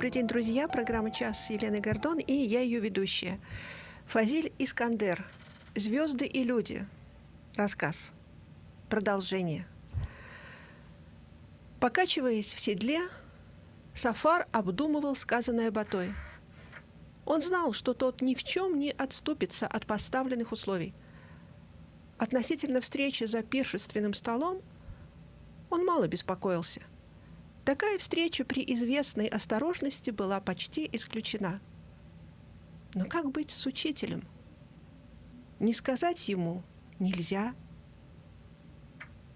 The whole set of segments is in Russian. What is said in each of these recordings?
Добрый день, друзья. Программа «Час» с Еленой Гордон и я ее ведущая. Фазиль Искандер. «Звезды и люди». Рассказ. Продолжение. Покачиваясь в седле, Сафар обдумывал сказанное Батой. Он знал, что тот ни в чем не отступится от поставленных условий. Относительно встречи за пиршественным столом он мало беспокоился. Такая встреча при известной осторожности была почти исключена. Но как быть с учителем? Не сказать ему нельзя,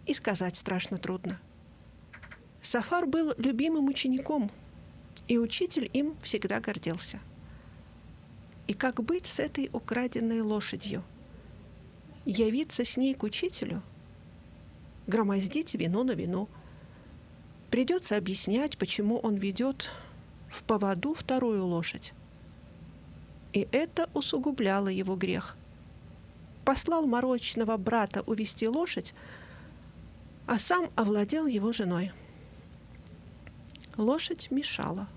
и сказать страшно трудно. Сафар был любимым учеником, и учитель им всегда гордился. И как быть с этой украденной лошадью? Явиться с ней к учителю? Громоздить вино на вино – Придется объяснять, почему он ведет в поводу вторую лошадь. И это усугубляло его грех. Послал морочного брата увести лошадь, а сам овладел его женой. Лошадь мешала.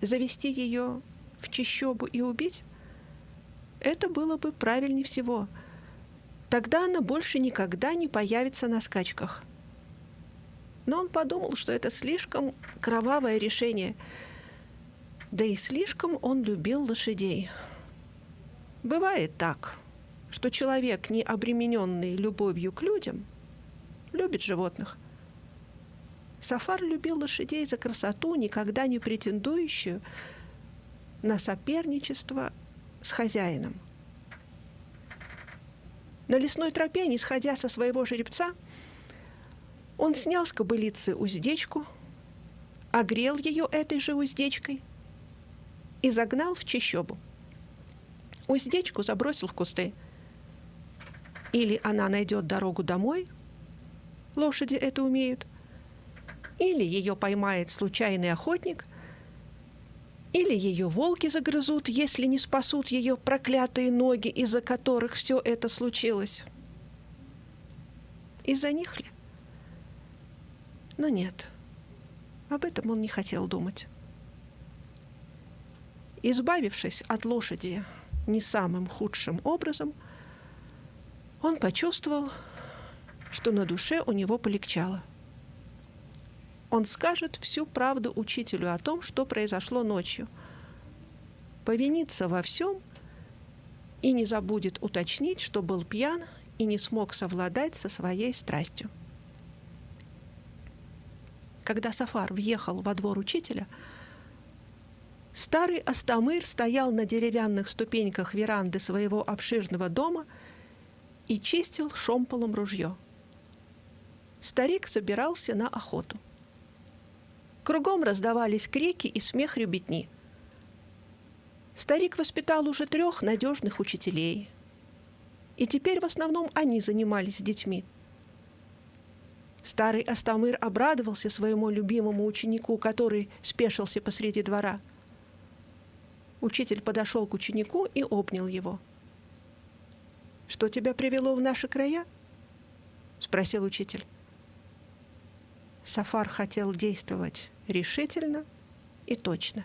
Завести ее в чищобу и убить — это было бы правильнее всего. Тогда она больше никогда не появится на скачках — но он подумал, что это слишком кровавое решение. Да и слишком он любил лошадей. Бывает так, что человек, не обремененный любовью к людям, любит животных. Сафар любил лошадей за красоту, никогда не претендующую на соперничество с хозяином. На лесной тропе, не сходя со своего жеребца, он снял с кобылицы уздечку, огрел ее этой же уздечкой и загнал в чащобу. Уздечку забросил в кусты. Или она найдет дорогу домой, лошади это умеют, или ее поймает случайный охотник, или ее волки загрызут, если не спасут ее проклятые ноги, из-за которых все это случилось. Из-за них ли? Но нет, об этом он не хотел думать. Избавившись от лошади не самым худшим образом, он почувствовал, что на душе у него полегчало. Он скажет всю правду учителю о том, что произошло ночью, повинится во всем и не забудет уточнить, что был пьян и не смог совладать со своей страстью. Когда Сафар въехал во двор учителя, старый Астамыр стоял на деревянных ступеньках веранды своего обширного дома и чистил шомполом ружье. Старик собирался на охоту. Кругом раздавались крики и смех ребятни. Старик воспитал уже трех надежных учителей. И теперь в основном они занимались детьми – Старый Астамыр обрадовался своему любимому ученику, который спешился посреди двора. Учитель подошел к ученику и обнял его. «Что тебя привело в наши края?» — спросил учитель. Сафар хотел действовать решительно и точно.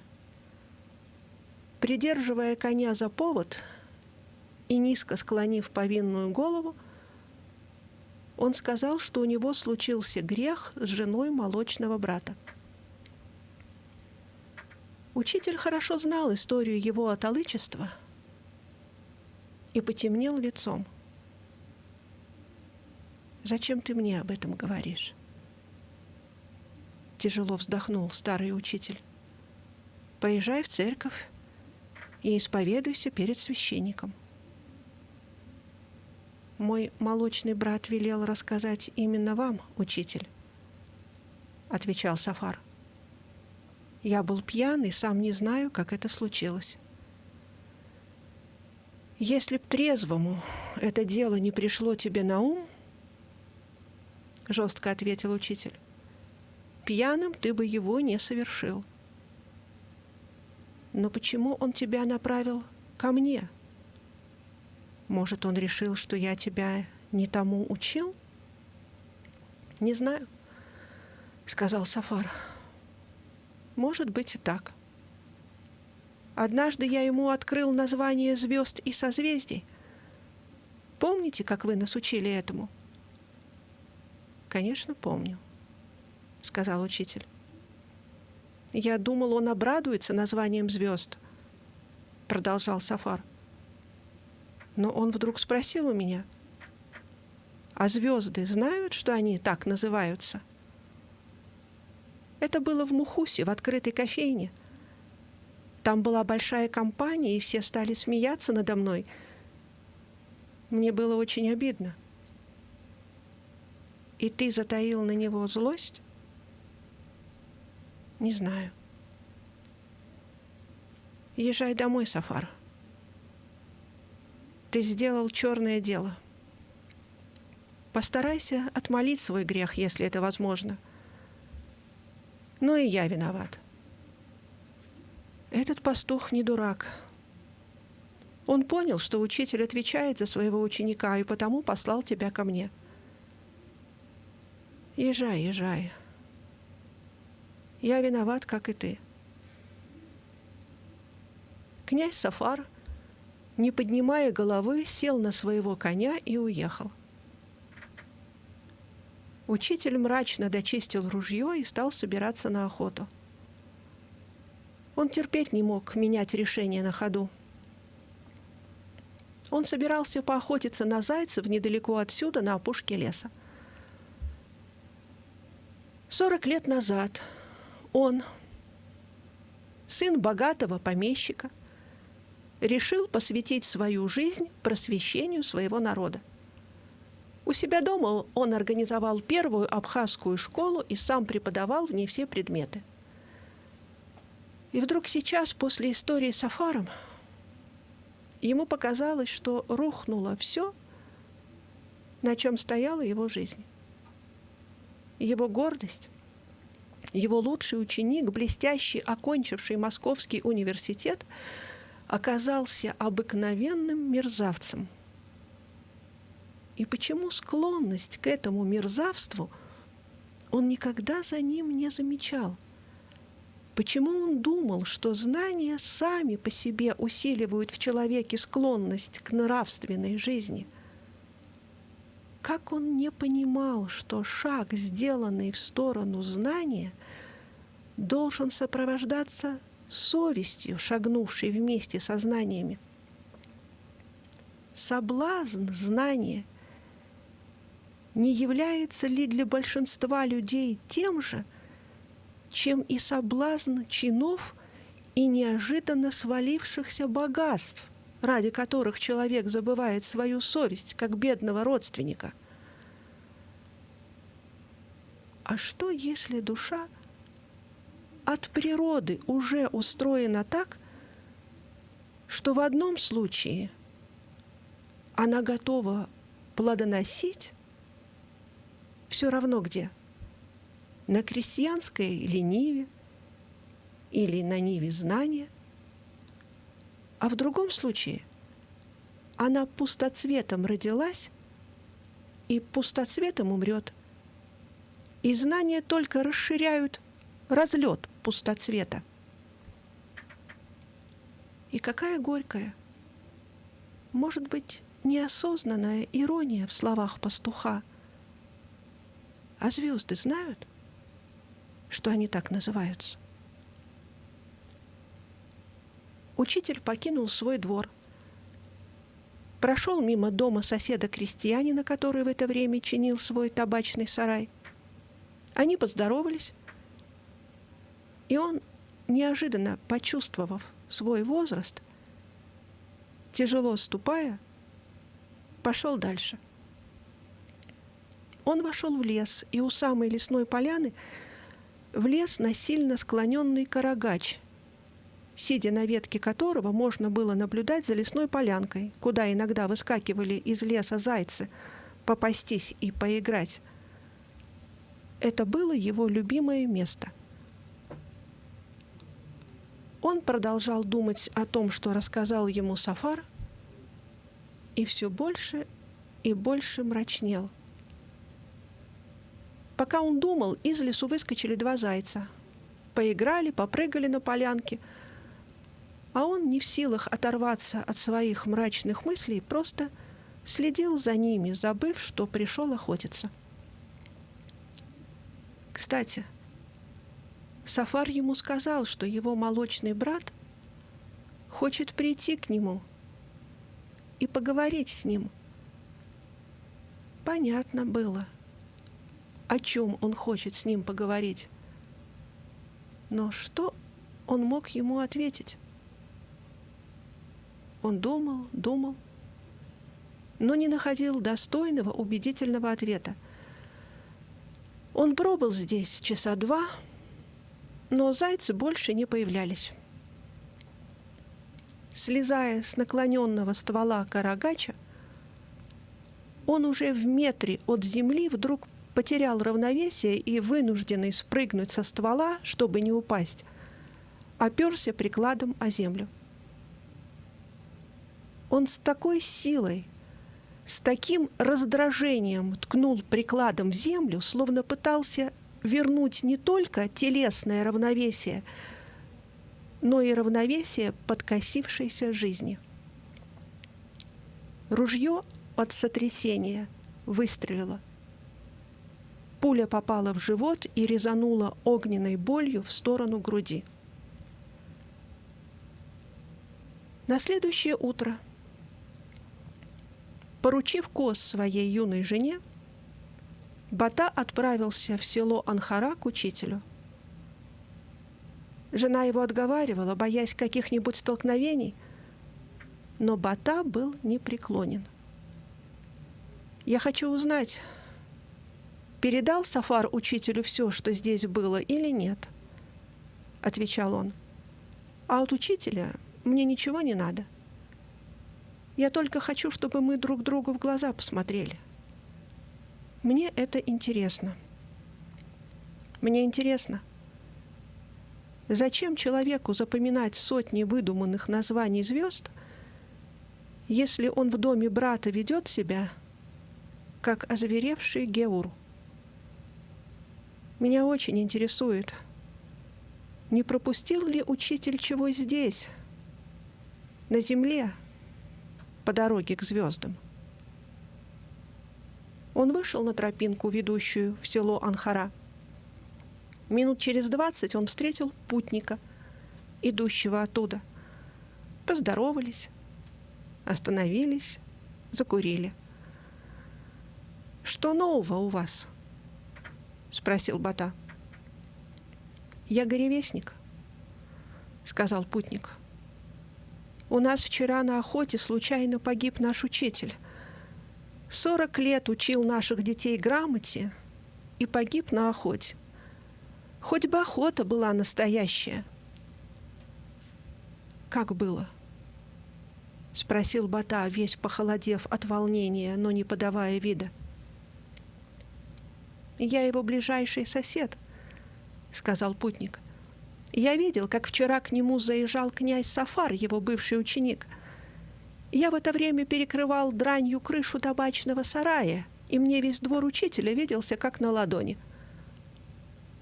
Придерживая коня за повод и низко склонив повинную голову, он сказал, что у него случился грех с женой молочного брата. Учитель хорошо знал историю его отолычества и потемнел лицом. «Зачем ты мне об этом говоришь?» Тяжело вздохнул старый учитель. «Поезжай в церковь и исповедуйся перед священником». Мой молочный брат велел рассказать именно вам, учитель, отвечал Сафар. Я был пьян и сам не знаю, как это случилось. Если б трезвому это дело не пришло тебе на ум, жестко ответил учитель, пьяным ты бы его не совершил. Но почему он тебя направил ко мне? — может, он решил, что я тебя не тому учил? Не знаю, сказал Сафар. Может быть и так. Однажды я ему открыл название звезд и созвездий. Помните, как вы нас учили этому? Конечно, помню, сказал учитель. Я думал, он обрадуется названием звезд, продолжал Сафар. Но он вдруг спросил у меня, а звезды знают, что они так называются? Это было в Мухусе, в открытой кофейне. Там была большая компания, и все стали смеяться надо мной. Мне было очень обидно. И ты затаил на него злость? Не знаю. Езжай домой, Сафар. Ты сделал черное дело. Постарайся отмолить свой грех, если это возможно. Но и я виноват. Этот пастух не дурак. Он понял, что учитель отвечает за своего ученика, и потому послал тебя ко мне. Езжай, езжай. Я виноват, как и ты. Князь Сафар, не поднимая головы, сел на своего коня и уехал. Учитель мрачно дочистил ружье и стал собираться на охоту. Он терпеть не мог менять решение на ходу. Он собирался поохотиться на зайцев недалеко отсюда, на опушке леса. Сорок лет назад он, сын богатого помещика, решил посвятить свою жизнь просвещению своего народа. У себя дома он организовал первую абхазскую школу и сам преподавал в ней все предметы. И вдруг сейчас, после истории с Афаром, ему показалось, что рухнуло все, на чем стояла его жизнь. Его гордость, его лучший ученик, блестящий, окончивший Московский университет, оказался обыкновенным мерзавцем. И почему склонность к этому мерзавству он никогда за ним не замечал – Почему он думал, что знания сами по себе усиливают в человеке склонность к нравственной жизни? Как он не понимал, что шаг, сделанный в сторону знания, должен сопровождаться совестью, шагнувшей вместе со знаниями? Соблазн знания не является ли для большинства людей тем же – чем и соблазн чинов и неожиданно свалившихся богатств, ради которых человек забывает свою совесть, как бедного родственника. А что, если душа от природы уже устроена так, что в одном случае она готова плодоносить все равно где – на крестьянской или ниве, или на ниве знания, а в другом случае она пустоцветом родилась и пустоцветом умрет. И знания только расширяют разлет пустоцвета. И какая горькая, может быть, неосознанная ирония в словах пастуха. А звезды знают? что они так называются. Учитель покинул свой двор, прошел мимо дома соседа-крестьянина, который в это время чинил свой табачный сарай. Они поздоровались, и он, неожиданно почувствовав свой возраст, тяжело ступая, пошел дальше. Он вошел в лес, и у самой лесной поляны – влез на сильно склоненный карагач, сидя на ветке которого можно было наблюдать за лесной полянкой, куда иногда выскакивали из леса зайцы попастись и поиграть. Это было его любимое место. Он продолжал думать о том, что рассказал ему Сафар, и все больше и больше мрачнел – Пока он думал, из лесу выскочили два зайца. поиграли, попрыгали на полянке. А он не в силах оторваться от своих мрачных мыслей, просто следил за ними, забыв, что пришел охотиться. Кстати, Сафар ему сказал, что его молочный брат хочет прийти к нему и поговорить с ним. Понятно было, о чем он хочет с ним поговорить. Но что он мог ему ответить? Он думал, думал, но не находил достойного, убедительного ответа. Он пробыл здесь часа два, но зайцы больше не появлялись. Слезая с наклоненного ствола карагача, он уже в метре от земли вдруг потерял равновесие и, вынужденный спрыгнуть со ствола, чтобы не упасть, оперся прикладом о землю. Он с такой силой, с таким раздражением ткнул прикладом в землю, словно пытался вернуть не только телесное равновесие, но и равновесие подкосившейся жизни. Ружье от сотрясения выстрелило – Пуля попала в живот и резанула огненной болью в сторону груди. На следующее утро, поручив коз своей юной жене, Бата отправился в село Анхара к учителю. Жена его отговаривала, боясь каких-нибудь столкновений, но Бата был непреклонен. «Я хочу узнать, передал Сафар учителю все, что здесь было, или нет?» — отвечал он. «А от учителя мне ничего не надо. Я только хочу, чтобы мы друг другу в глаза посмотрели. Мне это интересно. Мне интересно, зачем человеку запоминать сотни выдуманных названий звезд, если он в доме брата ведет себя, как озверевший Геур?» Меня очень интересует, не пропустил ли учитель чего здесь, на земле, по дороге к звездам. Он вышел на тропинку, ведущую в село Анхара. Минут через двадцать он встретил путника, идущего оттуда. Поздоровались, остановились, закурили. «Что нового у вас?» — спросил Бата. «Я горевестник», — сказал путник. «У нас вчера на охоте случайно погиб наш учитель. Сорок лет учил наших детей грамоте и погиб на охоте. Хоть бы охота была настоящая». «Как было?» — спросил Бата, весь похолодев от волнения, но не подавая вида. — я его ближайший сосед», — сказал путник. «Я видел, как вчера к нему заезжал князь Сафар, его бывший ученик. Я в это время перекрывал дранью крышу табачного сарая, и мне весь двор учителя виделся как на ладони.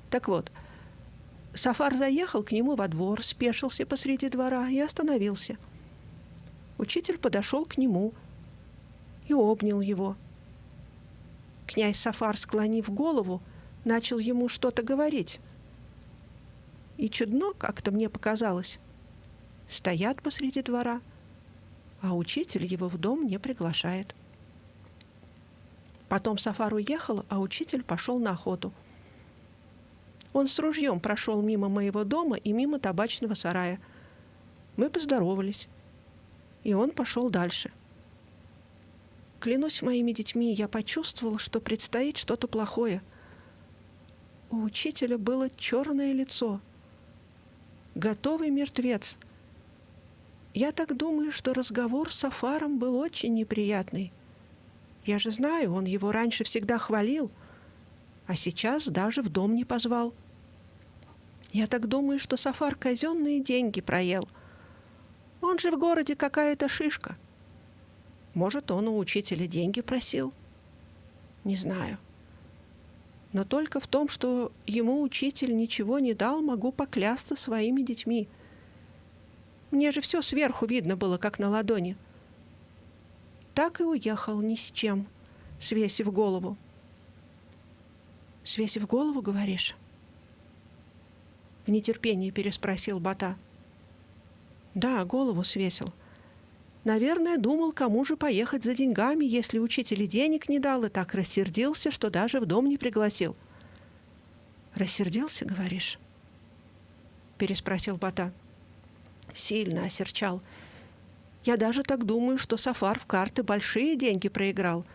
Так вот, Сафар заехал к нему во двор, спешился посреди двора и остановился. Учитель подошел к нему и обнял его — Князь Сафар, склонив голову, начал ему что-то говорить. И чудно как-то мне показалось. Стоят посреди двора, а учитель его в дом не приглашает. Потом Сафар уехал, а учитель пошел на охоту. Он с ружьем прошел мимо моего дома и мимо табачного сарая. Мы поздоровались, и он пошел дальше. Клянусь моими детьми, я почувствовал, что предстоит что-то плохое. У учителя было черное лицо. Готовый мертвец. Я так думаю, что разговор с Сафаром был очень неприятный. Я же знаю, он его раньше всегда хвалил, а сейчас даже в дом не позвал. Я так думаю, что Сафар казенные деньги проел. Он же в городе какая-то шишка. — может, он у учителя деньги просил? Не знаю. Но только в том, что ему учитель ничего не дал, могу поклясться своими детьми. Мне же все сверху видно было, как на ладони. Так и уехал ни с чем, свесив голову. «Свесив голову, говоришь?» В нетерпении переспросил Бата. «Да, голову свесил. Наверное, думал, кому же поехать за деньгами, если учитель денег не дал, и так рассердился, что даже в дом не пригласил». «Рассердился, говоришь?» Переспросил Бата. «Сильно осерчал. Я даже так думаю, что Сафар в карты большие деньги проиграл.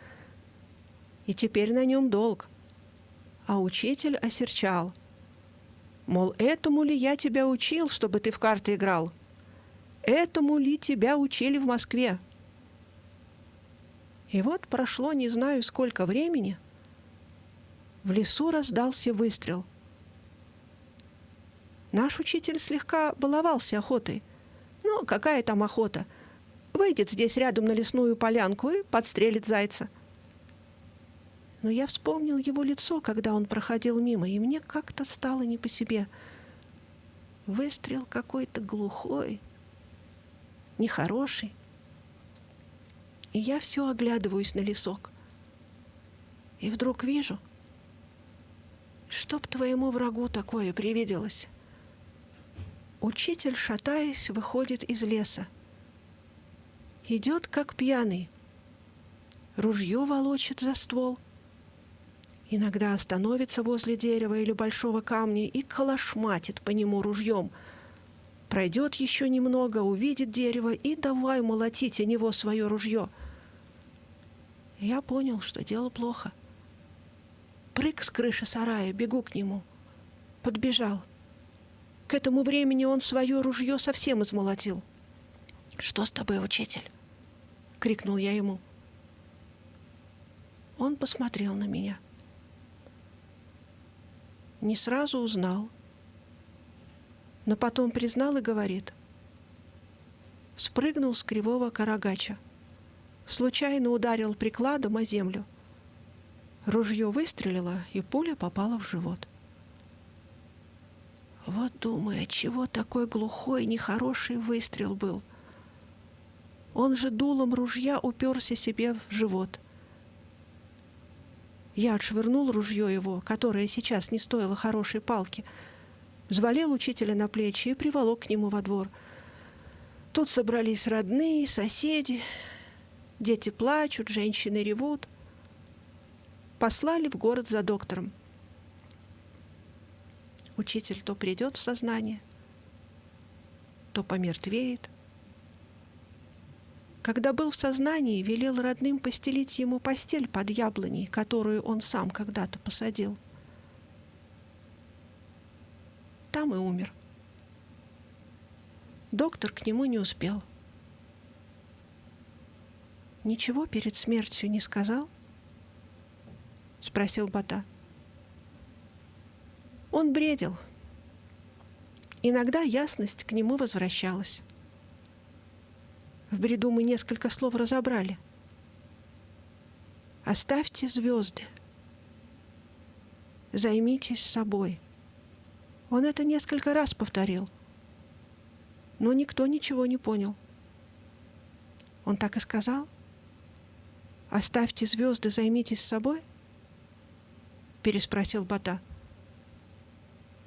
И теперь на нем долг а учитель осерчал. Мол, этому ли я тебя учил, чтобы ты в карты играл? Этому ли тебя учили в Москве? И вот прошло не знаю сколько времени. В лесу раздался выстрел. Наш учитель слегка баловался охотой. Ну, какая там охота? Выйдет здесь рядом на лесную полянку и подстрелит зайца — но я вспомнил его лицо, когда он проходил мимо, и мне как-то стало не по себе. Выстрел какой-то глухой, нехороший. И я все оглядываюсь на лесок. И вдруг вижу, чтоб твоему врагу такое привиделось. Учитель, шатаясь, выходит из леса. Идет, как пьяный. Ружье волочит за ствол — Иногда остановится возле дерева или большого камня и калашматит по нему ружьем. Пройдет еще немного, увидит дерево и давай молотить о него свое ружье. Я понял, что дело плохо. Прыг с крыши сарая, бегу к нему. Подбежал. К этому времени он свое ружье совсем измолотил. «Что с тобой, учитель?» — крикнул я ему. Он посмотрел на меня — не сразу узнал, но потом признал и говорит. Спрыгнул с кривого карагача. Случайно ударил прикладом о землю. Ружье выстрелило, и пуля попала в живот. Вот думаю, чего такой глухой, нехороший выстрел был. Он же дулом ружья уперся себе в живот. Я отшвырнул ружье его, которое сейчас не стоило хорошей палки, взвалил учителя на плечи и приволок к нему во двор. Тут собрались родные, соседи, дети плачут, женщины ревут. Послали в город за доктором. Учитель то придет в сознание, то помертвеет, когда был в сознании, велел родным постелить ему постель под яблоней, которую он сам когда-то посадил. Там и умер. Доктор к нему не успел. «Ничего перед смертью не сказал?» — спросил Бата. Он бредил. Иногда ясность к нему возвращалась. В бреду мы несколько слов разобрали. Оставьте звезды. Займитесь собой. Он это несколько раз повторил. Но никто ничего не понял. Он так и сказал? «Оставьте звезды, займитесь собой?» Переспросил Бата.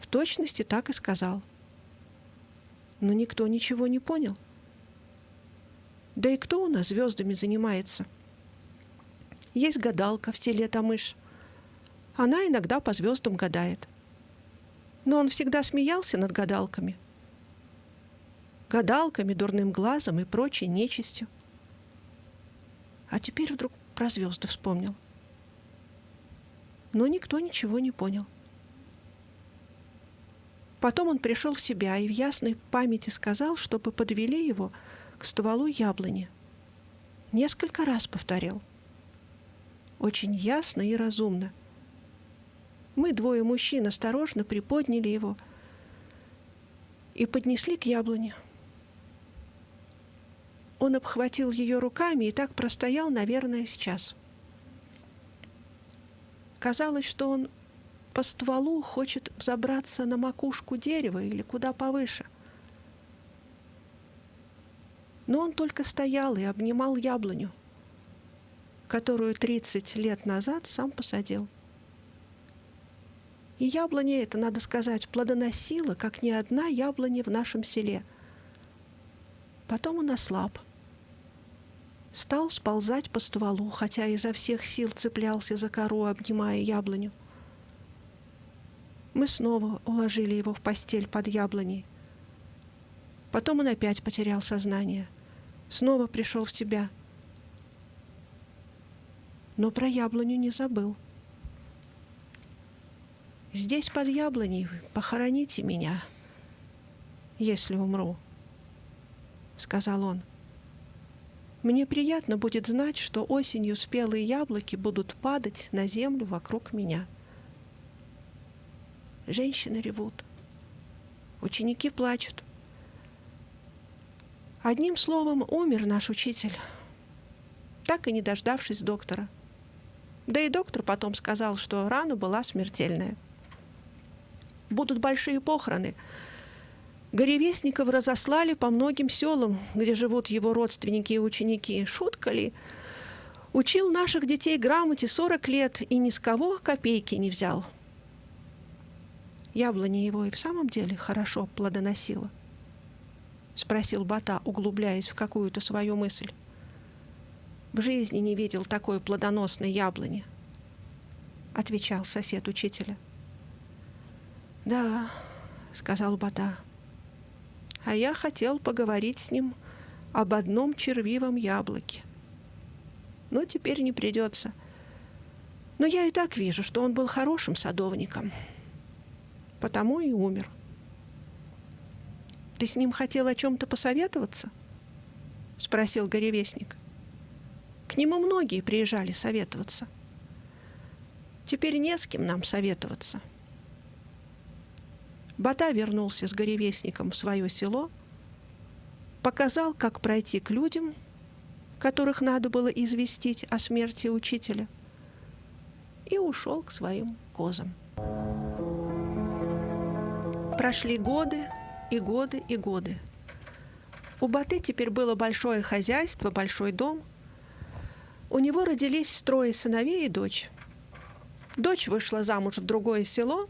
Точности так и сказал. Но никто ничего не понял. Да и кто у нас звездами занимается? Есть гадалка в селе Тамыш. Она иногда по звездам гадает. Но он всегда смеялся над гадалками. Гадалками, дурным глазом и прочей нечистью. А теперь вдруг про звезды вспомнил. Но никто ничего не понял. Потом он пришел в себя и в ясной памяти сказал, чтобы подвели его – к стволу яблони. Несколько раз повторил. Очень ясно и разумно. Мы, двое мужчин, осторожно приподняли его и поднесли к яблоне. Он обхватил ее руками и так простоял, наверное, сейчас. Казалось, что он по стволу, хочет взобраться на макушку дерева или куда повыше. Но он только стоял и обнимал яблоню, которую 30 лет назад сам посадил. И яблоня это, надо сказать, плодоносила, как ни одна яблоня в нашем селе. Потом он ослаб. Стал сползать по стволу, хотя изо всех сил цеплялся за кору, обнимая яблоню. Мы снова уложили его в постель под яблоней. Потом он опять потерял сознание. Снова пришел в себя. Но про яблоню не забыл. — Здесь под яблоней похороните меня, если умру, — сказал он. Мне приятно будет знать, что осенью спелые яблоки будут падать на землю вокруг меня. Женщины ревут. Ученики плачут. Одним словом, умер наш учитель, так и не дождавшись доктора. Да и доктор потом сказал, что рана была смертельная — будут большие похороны. Горевестников разослали по многим селам, где живут его родственники и ученики. Шутка ли? Учил наших детей грамоте 40 лет и ни с кого копейки не взял. Яблоня его и в самом деле хорошо плодоносила? Спросил Бата, углубляясь в какую-то свою мысль. В жизни не видел такой плодоносной яблони, отвечал сосед учителя. «Да», — сказал Бата. «А я хотел поговорить с ним об одном червивом яблоке. Но теперь не придется. Но я и так вижу, что он был хорошим садовником. Потому и умер. Ты с ним хотел о чем-то посоветоваться?» — спросил горевестник. К нему многие приезжали советоваться. Теперь не с кем нам советоваться. — Бата вернулся с горевестником в свое село, показал, как пройти к людям, которых надо было известить о смерти учителя, и ушел к своим козам. Прошли годы и годы и годы. У Баты теперь было большое хозяйство, большой дом. У него родились трое сыновей и дочь. Дочь вышла замуж в другое село,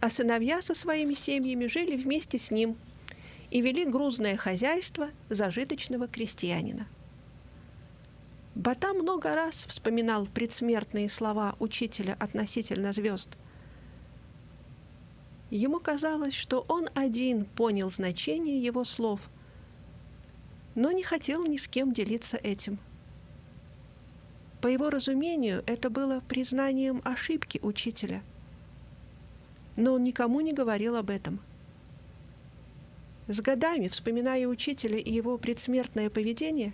а сыновья со своими семьями жили вместе с ним и вели грузное хозяйство зажиточного крестьянина. Бата много раз вспоминал предсмертные слова учителя относительно звезд. Ему казалось, что он один понял значение его слов, но не хотел ни с кем делиться этим. По его разумению, это было признанием ошибки учителя – но он никому не говорил об этом. С годами, вспоминая учителя и его предсмертное поведение,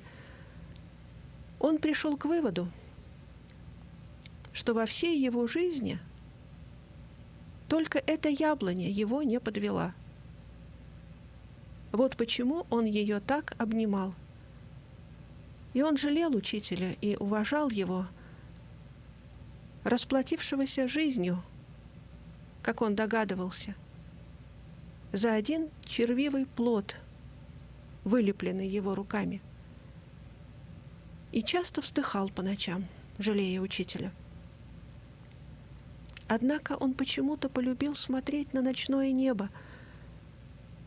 он пришел к выводу, что во всей его жизни только эта яблоня его не подвела. Вот почему он ее так обнимал. И он жалел учителя и уважал его, расплатившегося жизнью – как он догадывался, за один червивый плод, вылепленный его руками. И часто вздыхал по ночам, жалея учителя. Однако он почему-то полюбил смотреть на ночное небо,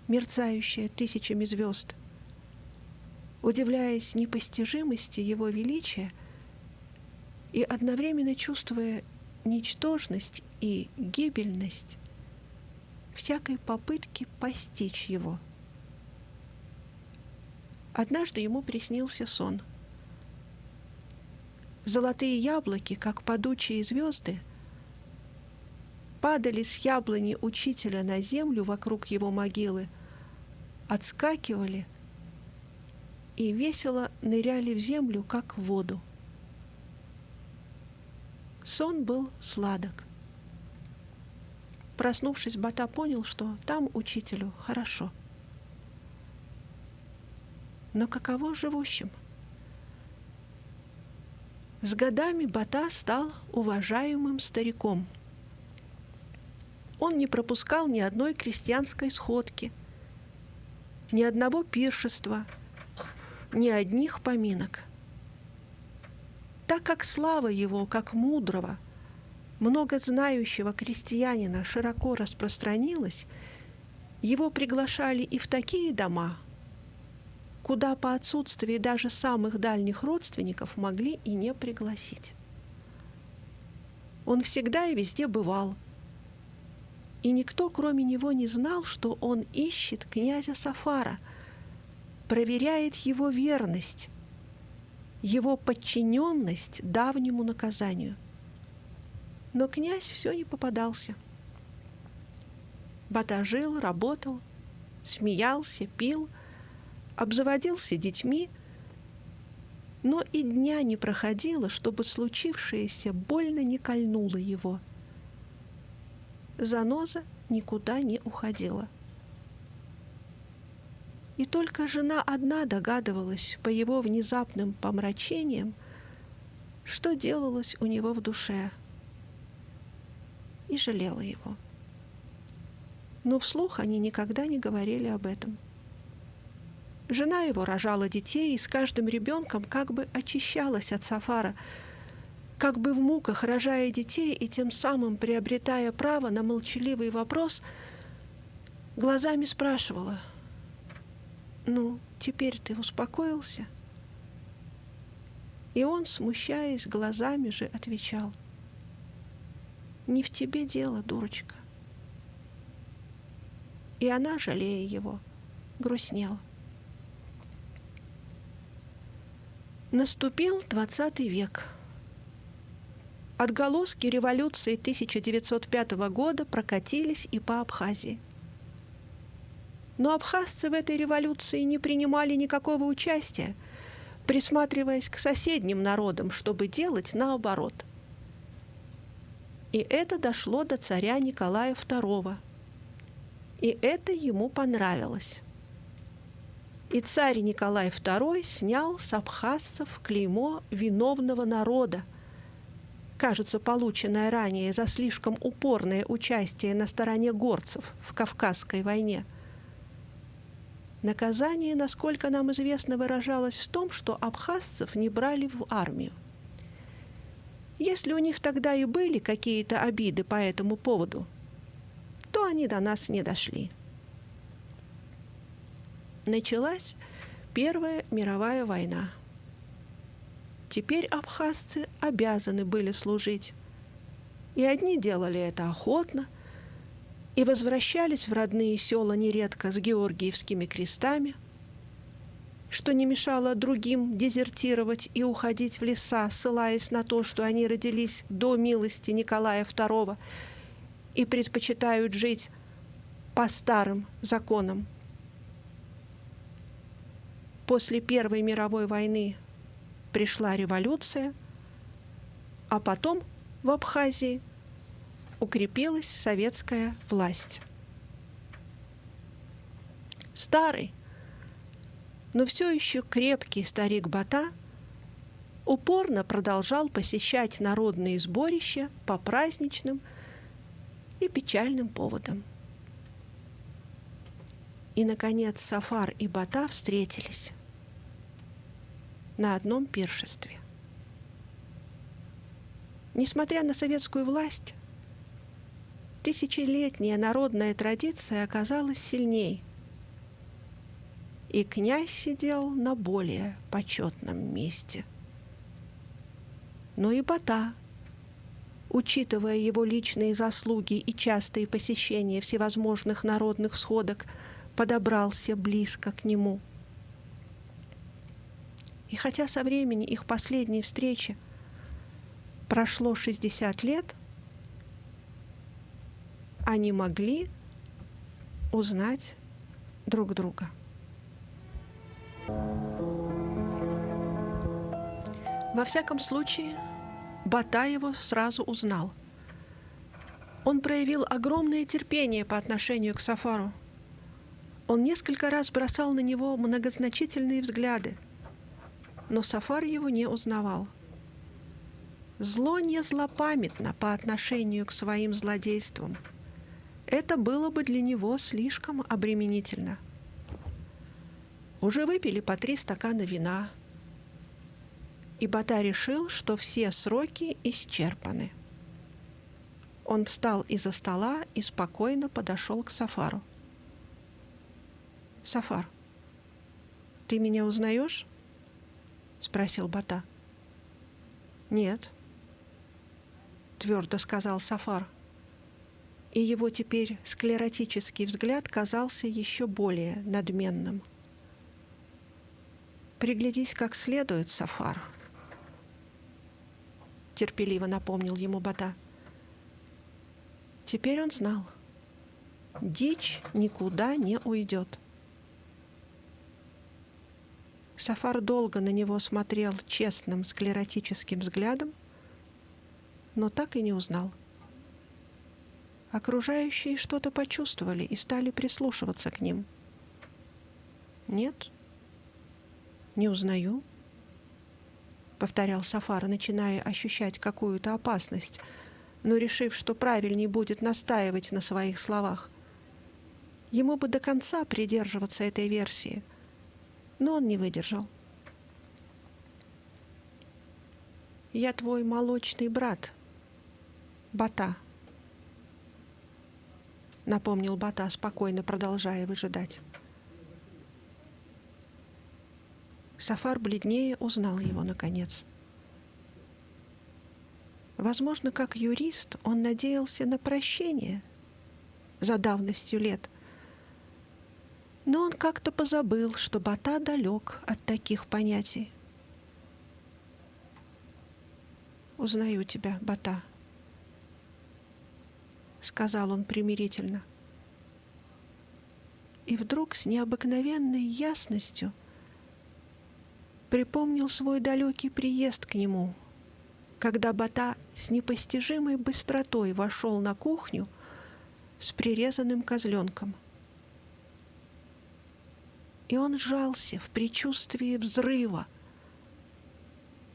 мерцающее тысячами звезд, удивляясь непостижимости его величия и одновременно чувствуя ничтожность и гибельность всякой попытки постичь его. Однажды ему приснился сон. Золотые яблоки, как падучие звезды, падали с яблони учителя на землю вокруг его могилы, отскакивали и весело ныряли в землю, как в воду. Сон был сладок. Проснувшись, Бата понял, что там учителю хорошо. Но каково живущим? С годами Бата стал уважаемым стариком. Он не пропускал ни одной крестьянской сходки, ни одного пиршества, ни одних поминок. Так как слава его, как мудрого, много знающего крестьянина широко распространилась, его приглашали и в такие дома, куда по отсутствии даже самых дальних родственников могли и не пригласить. Он всегда и везде бывал – и никто, кроме него, не знал, что он ищет князя Сафара, проверяет его верность, его подчиненность давнему наказанию. Но князь все не попадался. Бата жил, работал, смеялся, пил, обзаводился детьми, но и дня не проходило, чтобы случившееся больно не кольнуло его – заноза никуда не уходила. И только жена одна догадывалась по его внезапным помрачениям, что делалось у него в душе, и жалела его. Но вслух они никогда не говорили об этом. Жена его рожала детей и с каждым ребенком как бы очищалась от Сафара – как бы в муках рожая детей и тем самым приобретая право на молчаливый вопрос, глазами спрашивала, «Ну, теперь ты успокоился?» И он, смущаясь, глазами же отвечал, «Не в тебе дело, дурочка». И она, жалея его, грустнела. Наступил двадцатый век – Отголоски революции 1905 года прокатились и по Абхазии. Но абхазцы в этой революции не принимали никакого участия, присматриваясь к соседним народам, чтобы делать наоборот. И это дошло до царя Николая II. И это ему понравилось. И царь Николай II снял с абхазцев клеймо виновного народа – кажется, полученное ранее за слишком упорное участие на стороне горцев в Кавказской войне. Наказание, насколько нам известно, выражалось в том, что абхазцев не брали в армию. Если у них тогда и были какие-то обиды по этому поводу, то они до нас не дошли. Началась Первая мировая война – Теперь абхазцы обязаны были служить. И одни делали это охотно, и возвращались в родные села нередко с георгиевскими крестами, что не мешало другим дезертировать и уходить в леса, ссылаясь на то, что они родились до милости Николая II и предпочитают жить по старым законам. После Первой мировой войны пришла революция, а потом в Абхазии укрепилась советская власть. Старый, но все еще крепкий старик Бата упорно продолжал посещать народные сборища по праздничным и печальным поводам. И, наконец, Сафар и Бата встретились на одном пиршестве. Несмотря на советскую власть, тысячелетняя народная традиция оказалась сильней, и князь сидел на более почетном месте. Но и Бата, учитывая его личные заслуги и частые посещения всевозможных народных сходок, подобрался близко к нему – и хотя со времени их последней встречи прошло 60 лет, они могли узнать друг друга. Во всяком случае, Бата его сразу узнал. Он проявил огромное терпение по отношению к Сафару. Он несколько раз бросал на него многозначительные взгляды – но Сафар его не узнавал. Зло не злопамятно по отношению к своим злодействам. Это было бы для него слишком обременительно. Уже выпили по три стакана вина, и Бата решил, что все сроки исчерпаны. Он встал из-за стола и спокойно подошел к Сафару. «Сафар, ты меня узнаешь?» — спросил Бата. «Нет», — твердо сказал Сафар. И его теперь склеротический взгляд казался еще более надменным. «Приглядись как следует, Сафар», — терпеливо напомнил ему Бата. Теперь он знал. Дичь никуда не уйдет. Сафар долго на него смотрел честным склеротическим взглядом, но так и не узнал. Окружающие что-то почувствовали и стали прислушиваться к ним. «Нет, не узнаю», — повторял Сафар, начиная ощущать какую-то опасность, но решив, что правильнее будет настаивать на своих словах. Ему бы до конца придерживаться этой версии — но он не выдержал. «Я твой молочный брат, Бата», — напомнил Бата, спокойно продолжая выжидать. Сафар бледнее узнал его, наконец. Возможно, как юрист он надеялся на прощение за давностью лет — но он как-то позабыл, что Бата далек от таких понятий. «Узнаю тебя, Бата», — сказал он примирительно. И вдруг с необыкновенной ясностью припомнил свой далекий приезд к нему, когда Бата с непостижимой быстротой вошел на кухню с прирезанным козленком — и он сжался в предчувствии взрыва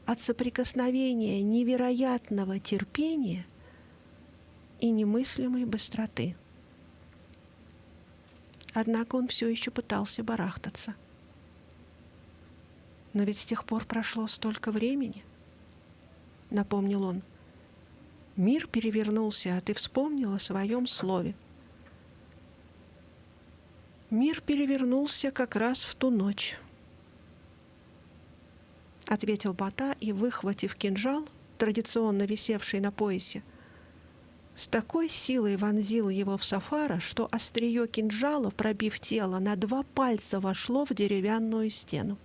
от соприкосновения невероятного терпения и немыслимой быстроты. Однако он все еще пытался барахтаться. «Но ведь с тех пор прошло столько времени», — напомнил он. «Мир перевернулся, а ты вспомнил о своем слове». Мир перевернулся как раз в ту ночь. Ответил Бата и, выхватив кинжал, традиционно висевший на поясе, с такой силой вонзил его в Сафара, что острие кинжала, пробив тело, на два пальца вошло в деревянную стену.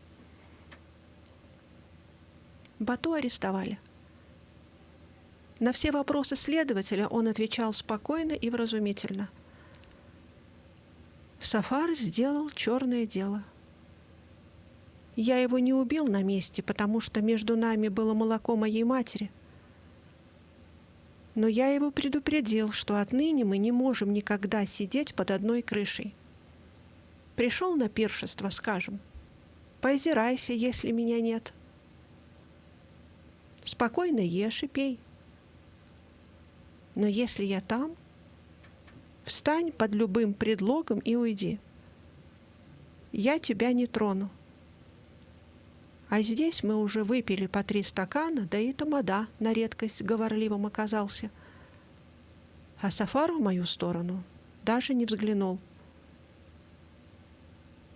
Бату арестовали. На все вопросы следователя он отвечал спокойно и вразумительно – Сафар сделал черное дело. Я его не убил на месте, потому что между нами было молоко моей матери. Но я его предупредил, что отныне мы не можем никогда сидеть под одной крышей. Пришел на пиршество, скажем. Поозирайся, если меня нет. Спокойно ешь и пей. Но если я там, Встань под любым предлогом и уйди. Я тебя не трону. А здесь мы уже выпили по три стакана, да и тамада на редкость говорливым оказался. А Сафар в мою сторону даже не взглянул.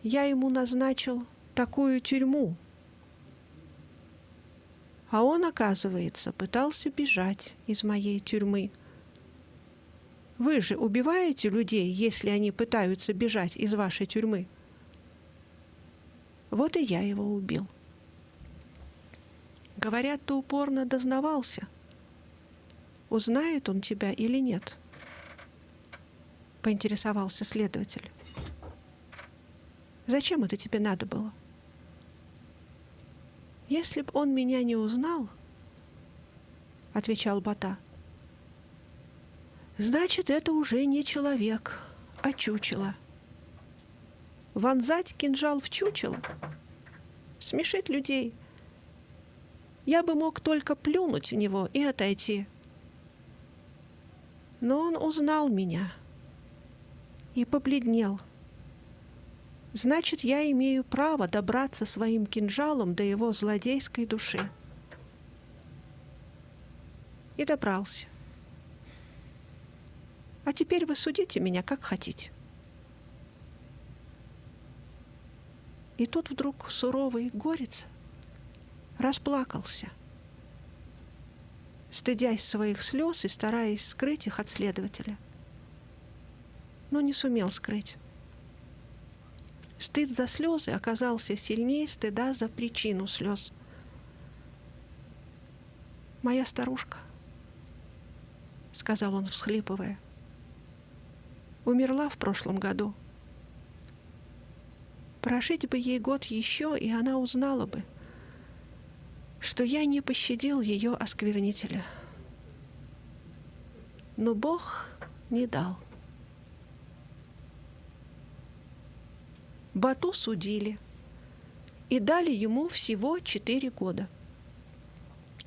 Я ему назначил такую тюрьму. А он, оказывается, пытался бежать из моей тюрьмы — вы же убиваете людей, если они пытаются бежать из вашей тюрьмы. Вот и я его убил. Говорят, ты упорно дознавался. Узнает он тебя или нет? Поинтересовался следователь. Зачем это тебе надо было? Если б он меня не узнал, отвечал Бата, — Значит, это уже не человек, а чучело. Вонзать кинжал в чучело? Смешит людей. Я бы мог только плюнуть в него и отойти. Но он узнал меня и побледнел. Значит, я имею право добраться своим кинжалом до его злодейской души. И добрался. А теперь вы судите меня, как хотите. И тут вдруг суровый горец расплакался, стыдясь своих слез и стараясь скрыть их от следователя. Но не сумел скрыть. Стыд за слезы оказался сильнее стыда за причину слез. «Моя старушка», — сказал он, всхлипывая, — «умерла в прошлом году. Прожить бы ей год еще, и она узнала бы, что я не пощадил ее осквернителя. Но Бог не дал. Бату судили и дали ему всего четыре года.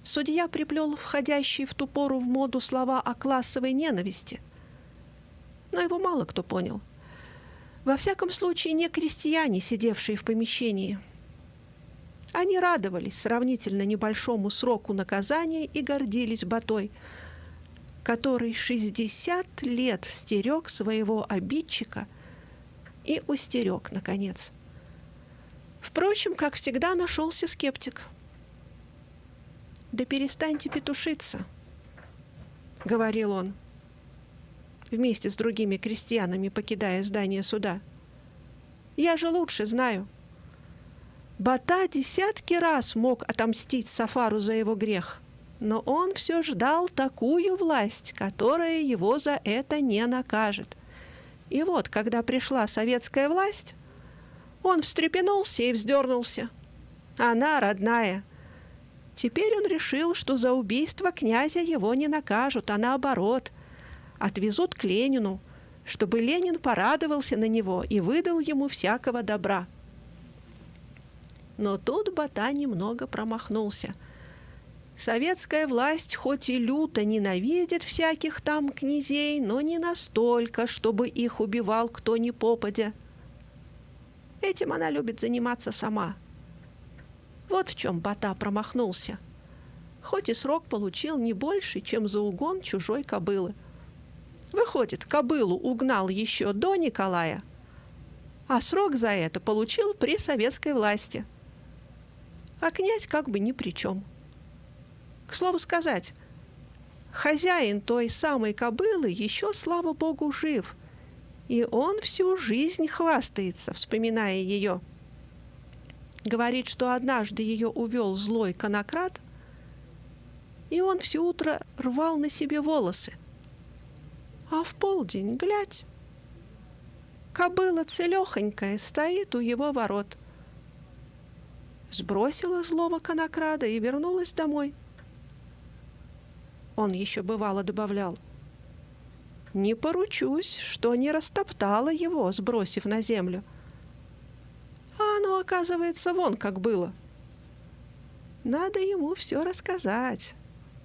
Судья приплел входящие в ту пору в моду слова о классовой ненависти. Но его мало кто понял. Во всяком случае, не крестьяне, сидевшие в помещении. Они радовались сравнительно небольшому сроку наказания и гордились Батой, который 60 лет стерег своего обидчика – и устерег, наконец. Впрочем, как всегда, нашелся скептик. «Да перестаньте петушиться», — говорил он, вместе с другими крестьянами, покидая здание суда. «Я же лучше знаю». Бата десятки раз мог отомстить Сафару за его грех, но он все ждал такую власть, которая его за это не накажет. И вот, когда пришла советская власть, он встрепенулся и вздернулся. Она родная. Теперь он решил, что за убийство князя его не накажут, а наоборот, отвезут к Ленину, чтобы Ленин порадовался на него и выдал ему всякого добра. Но тут Бата немного промахнулся – Советская власть хоть и люто ненавидит всяких там князей, но не настолько, чтобы их убивал кто ни попадя. Этим она любит заниматься сама. Вот в чем Бата промахнулся. Хоть и срок получил не больше, чем за угон чужой кобылы. Выходит, кобылу угнал еще до Николая, а срок за это получил при советской власти. А князь как бы ни при чем. К слову сказать, хозяин той самой кобылы еще, слава богу, жив, и он всю жизнь хвастается, вспоминая ее. Говорит, что однажды ее увел злой конократ, и он все утро рвал на себе волосы. А в полдень, глядь, кобыла целехонькая стоит у его ворот. Сбросила злого конокрада и вернулась домой — он еще бывало добавлял. Не поручусь, что не растоптала его, сбросив на землю. А оно, оказывается, вон как было. Надо ему все рассказать,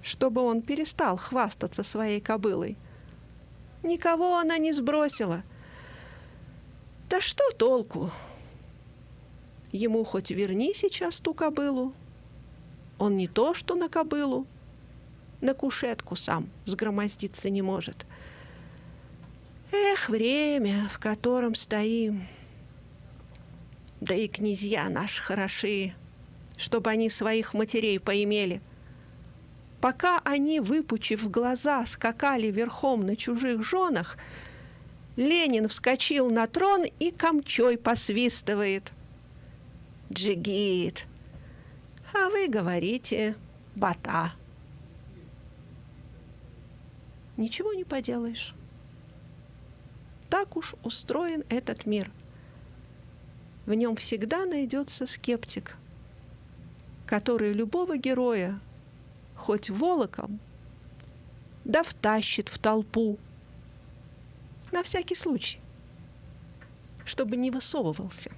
чтобы он перестал хвастаться своей кобылой. Никого она не сбросила. Да что толку? Ему хоть верни сейчас ту кобылу. Он не то, что на кобылу, на кушетку сам взгромоздиться не может. Эх, время, в котором стоим. Да и князья наши хороши, чтобы они своих матерей поимели. Пока они, выпучив глаза, скакали верхом на чужих женах, Ленин вскочил на трон и камчой посвистывает. Джигит. А вы говорите бата. Ничего не поделаешь. Так уж устроен этот мир. В нем всегда найдется скептик, который любого героя, хоть волоком, да втащит в толпу. На всякий случай, чтобы не высовывался.